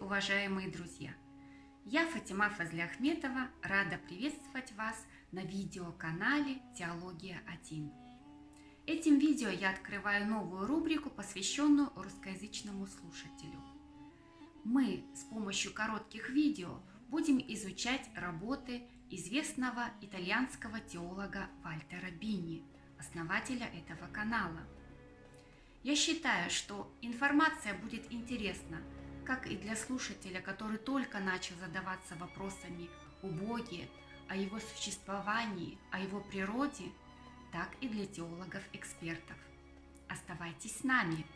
уважаемые друзья! Я Фатима Фазляхметова, рада приветствовать вас на видеоканале «Теология 1». Этим видео я открываю новую рубрику, посвященную русскоязычному слушателю. Мы с помощью коротких видео будем изучать работы известного итальянского теолога Вальтера Бини, основателя этого канала. Я считаю, что информация будет интересна как и для слушателя, который только начал задаваться вопросами о Боге, о его существовании, о его природе, так и для теологов-экспертов. Оставайтесь с нами!